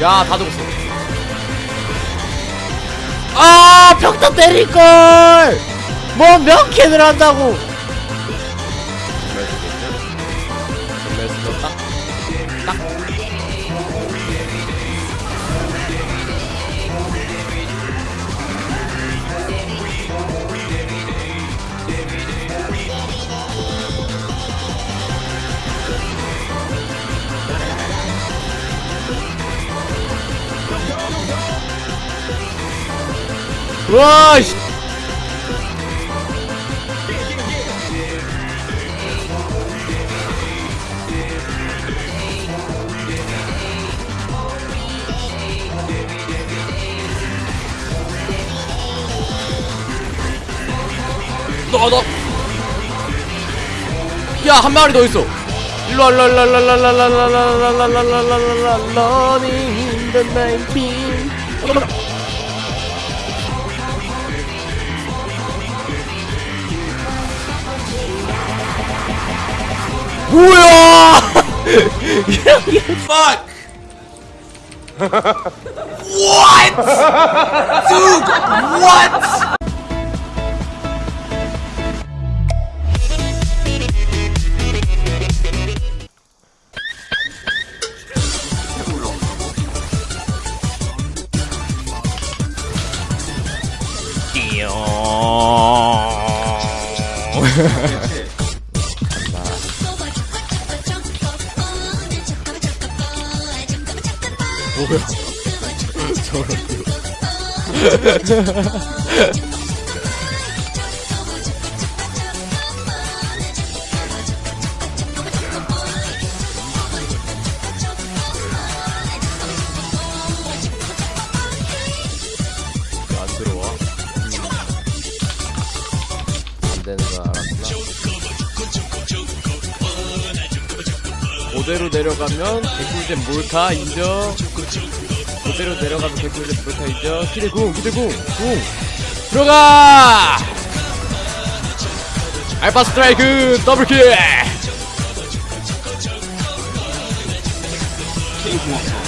야, 다 죽었어. 아, 벽다 때릴걸! 뭐, 몇 캔을 한다고! 이거 딱, 딱. 와, 씨. 너, 너. 야, 한 마리 더 있어. 일로 와, 일로 와, 일로 와, 일로 와, 일로 와, 일로 와, 일로 와, 일로 와, 일로 와, 일로 와, 일로 와, running in the night beam. 뭐야! Fuck! what? Dude, what? 뭐야? 저런. 고대로 내려가면 개꿀잼 몰타 인정 고대로 내려가면 개꿀잼 몰타 인정 기대궁 기대궁 궁 들어가! 알파 스트라이크 더블킬. 케이 궁합